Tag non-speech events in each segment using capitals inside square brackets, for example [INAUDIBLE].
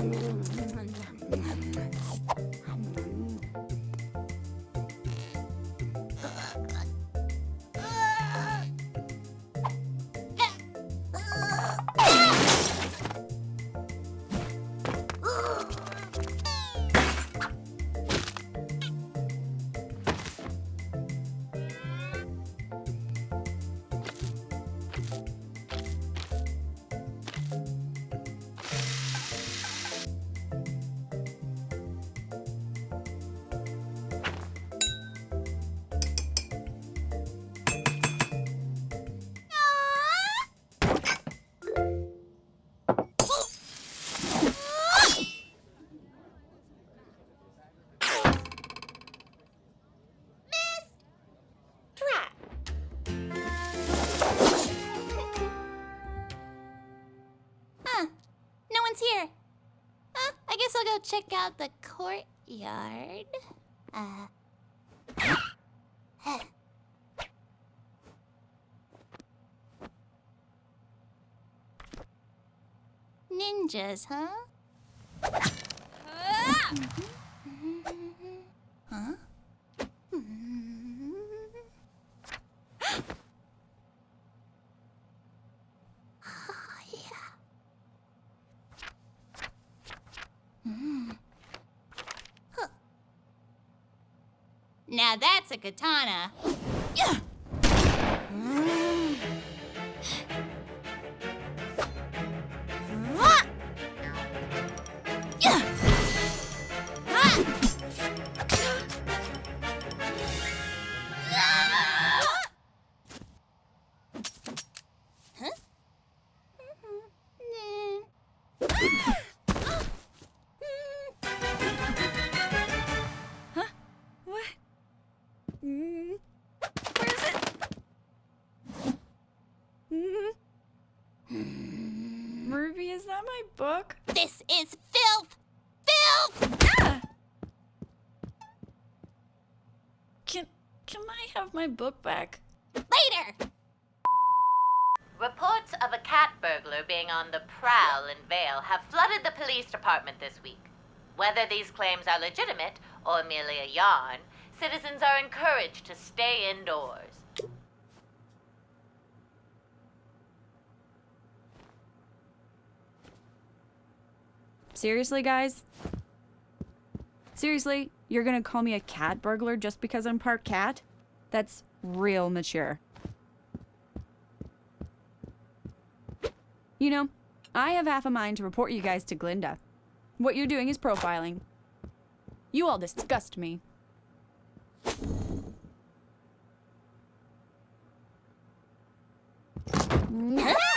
Huh. One's here. Huh, I guess I'll go check out the courtyard. Uh. [SIGHS] Ninjas, huh? Huh? Oh, yeah. Mm. Huh. Now that's a katana. Yeah. Book? This is filth! Filth! Ah! Can can I have my book back? Later! Reports of a cat burglar being on the prowl in Vale have flooded the police department this week. Whether these claims are legitimate or merely a yarn, citizens are encouraged to stay indoors. Seriously, guys? Seriously, you're gonna call me a cat burglar just because I'm part cat? That's real mature. You know, I have half a mind to report you guys to Glynda. What you're doing is profiling. You all disgust me. [LAUGHS]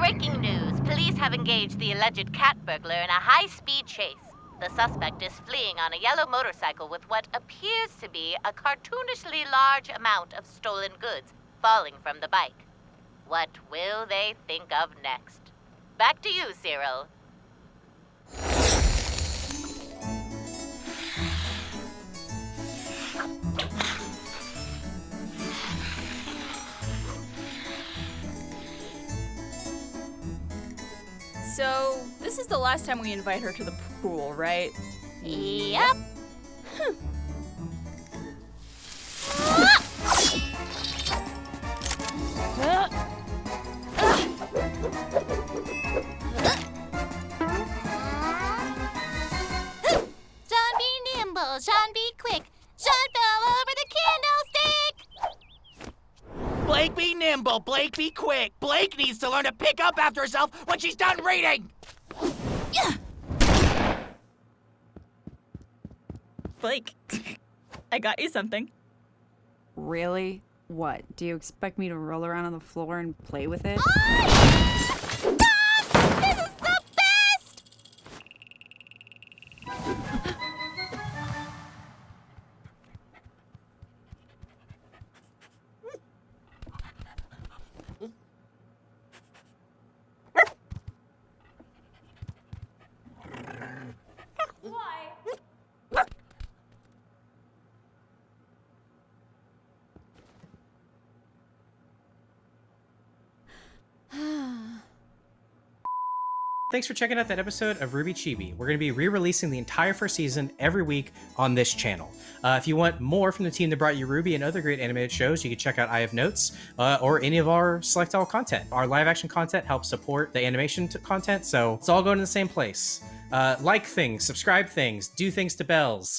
Breaking news police have engaged the alleged cat burglar in a high speed chase. The suspect is fleeing on a yellow motorcycle with what appears to be a cartoonishly large amount of stolen goods falling from the bike. What will they think of next? Back to you, Cyril. So, this is the last time we invite her to the pool, right? Yep. Hmm. Be Blake be quick. Blake needs to learn to pick up after herself when she's done reading. Blake, [LAUGHS] I got you something. Really? What? Do you expect me to roll around on the floor and play with it? Thanks for checking out that episode of RWBY Chibi. We're going to be re-releasing the entire first season every week on this channel. Uh, if you want more from the team that brought you RWBY and other great animated shows, you can check out I Have Notes uh, or any of our Select All content. Our live action content helps support the animation content, so it's all going to the same place. Uh, like things, subscribe things, do things to bells.